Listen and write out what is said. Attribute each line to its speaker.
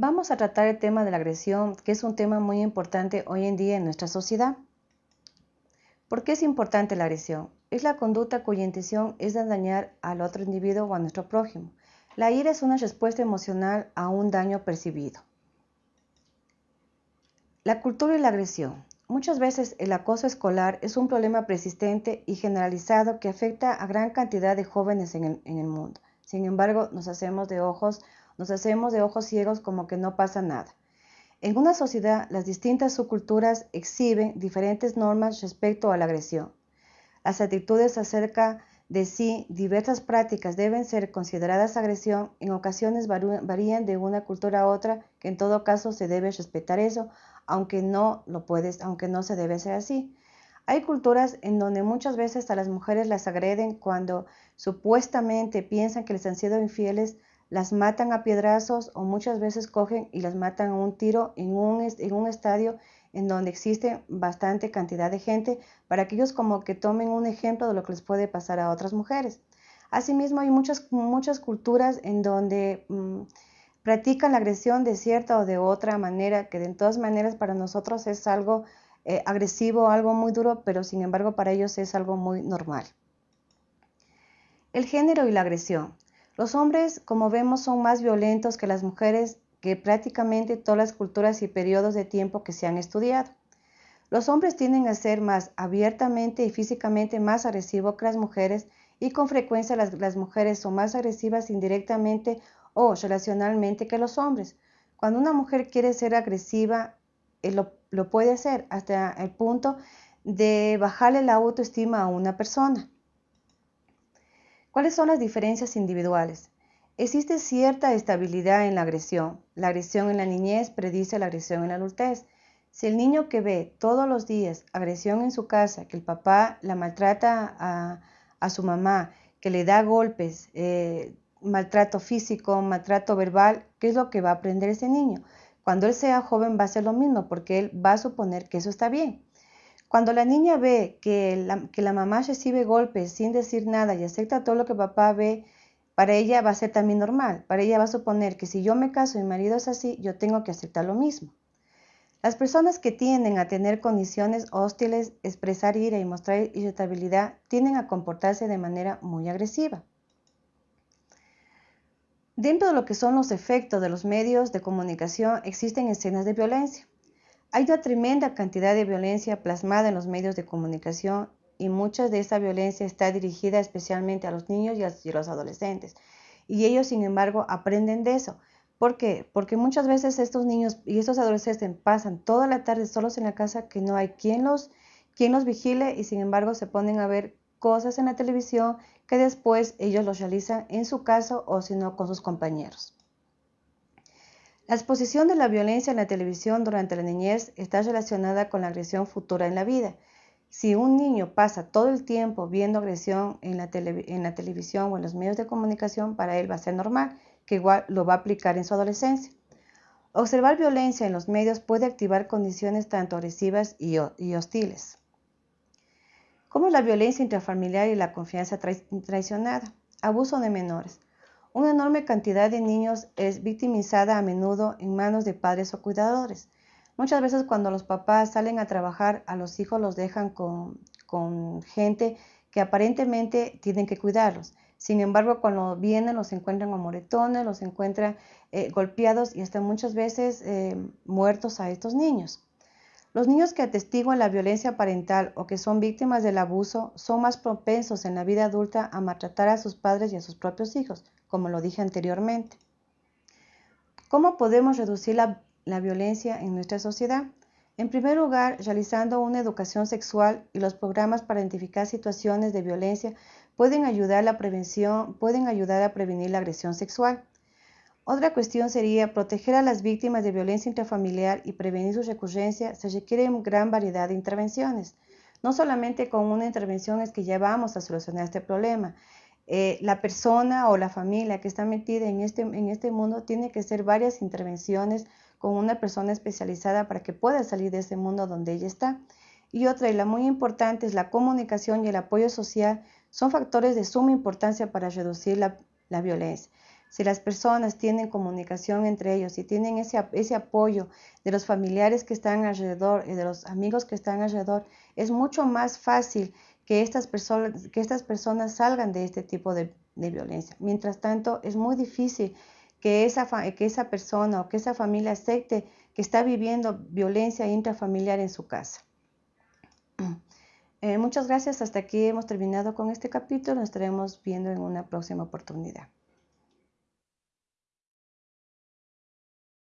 Speaker 1: Vamos a tratar el tema de la agresión, que es un tema muy importante hoy en día en nuestra sociedad. ¿Por qué es importante la agresión? Es la conducta cuya intención es dañar al otro individuo o a nuestro prójimo. La ira es una respuesta emocional a un daño percibido. La cultura y la agresión. Muchas veces el acoso escolar es un problema persistente y generalizado que afecta a gran cantidad de jóvenes en el, en el mundo. Sin embargo, nos hacemos de ojos nos hacemos de ojos ciegos como que no pasa nada. En una sociedad, las distintas subculturas exhiben diferentes normas respecto a la agresión. Las actitudes acerca de sí, diversas prácticas deben ser consideradas agresión, en ocasiones varían de una cultura a otra, que en todo caso se debe respetar eso, aunque no lo puedes, aunque no se debe hacer así. Hay culturas en donde muchas veces a las mujeres las agreden cuando supuestamente piensan que les han sido infieles las matan a piedrazos o muchas veces cogen y las matan a un tiro en un, en un estadio en donde existe bastante cantidad de gente para que ellos como que tomen un ejemplo de lo que les puede pasar a otras mujeres. Asimismo, hay muchas, muchas culturas en donde mm, practican la agresión de cierta o de otra manera, que de todas maneras para nosotros es algo eh, agresivo, algo muy duro, pero sin embargo para ellos es algo muy normal. El género y la agresión. Los hombres, como vemos, son más violentos que las mujeres que prácticamente todas las culturas y periodos de tiempo que se han estudiado. Los hombres tienden a ser más abiertamente y físicamente más agresivos que las mujeres y con frecuencia las, mujeres son más agresivas indirectamente o relacionalmente que los hombres. Cuando una mujer quiere ser agresiva, eh, lo, lo puede hacer hasta el punto de bajarle la autoestima a una persona. ¿Cuáles son las diferencias individuales? Existe cierta estabilidad en la agresión. La agresión en la niñez predice la agresión en la adultez. Si el niño que ve todos los días agresión en su casa, que el papá la maltrata a, su mamá, que le da golpes, eh, maltrato físico, maltrato verbal, ¿qué es lo que va a aprender ese niño? Cuando él sea joven va a ser lo mismo porque él va a suponer que eso está bien. Cuando la niña ve que la, mamá recibe golpes sin decir nada y acepta todo lo que papá ve, para ella va a ser también normal. Para ella va a suponer que si yo me caso y mi marido es así, yo tengo que aceptar lo mismo. Las personas que tienden a tener condiciones hostiles, expresar ira y mostrar irritabilidad, tienden a comportarse de manera muy agresiva. Dentro de lo que son los efectos de los medios de comunicación existen escenas de violencia. Hay una tremenda cantidad de violencia plasmada en los medios de comunicación y mucha de esa violencia está dirigida especialmente a los niños y a los adolescentes. Y ellos, sin embargo, aprenden de eso. ¿Por qué? Porque muchas veces estos niños y estos adolescentes pasan toda la tarde solos en la casa que no hay quien los, quien los vigile y sin embargo se ponen a ver cosas en la televisión que después ellos los realizan en su casa o si no con sus compañeros. La exposición de la violencia en la televisión durante la niñez está relacionada con la agresión futura en la vida. Si un niño pasa todo el tiempo viendo agresión en la, televisión o en los medios de comunicación, para él va a ser normal, que igual lo va a aplicar en su adolescencia. Observar violencia en los medios puede activar condiciones tanto agresivas y, hostiles. ¿Cómo la violencia intrafamiliar y la confianza traicionada? Abuso de menores. Una enorme cantidad de niños es victimizada a menudo en manos de padres o cuidadores. Muchas veces cuando los papás salen a trabajar, a los hijos los dejan con, gente que aparentemente tienen que cuidarlos. Sin embargo, cuando vienen los encuentran con moretones, los encuentran eh, golpeados y hasta muchas veces eh, muertos a estos niños. Los niños que atestiguan la violencia parental o que son víctimas del abuso son más propensos en la vida adulta a maltratar a sus padres y a sus propios hijos, como lo dije anteriormente. ¿Cómo podemos reducir la, violencia en nuestra sociedad? En primer lugar, realizando una educación sexual y los programas para identificar situaciones de violencia pueden ayudar, prevención, pueden ayudar a prevenir la agresión sexual. Otra cuestión sería proteger a las víctimas de violencia intrafamiliar y prevenir su recurrencia. Se requiere gran variedad de intervenciones. No solamente con una intervención es que ya vamos a solucionar este problema. Eh, la persona o la familia que está metida en este, en este mundo tiene que hacer varias intervenciones con una persona especializada para que pueda salir de ese mundo donde ella está. Y otra, y la muy importante, es la comunicación y el apoyo social, son factores de suma importancia para reducir la, la violencia. Si las personas tienen comunicación entre ellos y tienen ese, ese apoyo de los familiares que están alrededor y de los amigos que están alrededor, es mucho más fácil que estas personas, que estas personas salgan de este tipo de, violencia. Mientras tanto, es muy difícil que esa, que esa persona o que esa familia acepte que está viviendo violencia intrafamiliar en su casa. Eh, muchas gracias. Hasta aquí hemos terminado con este capítulo. Nos estaremos viendo en una próxima oportunidad.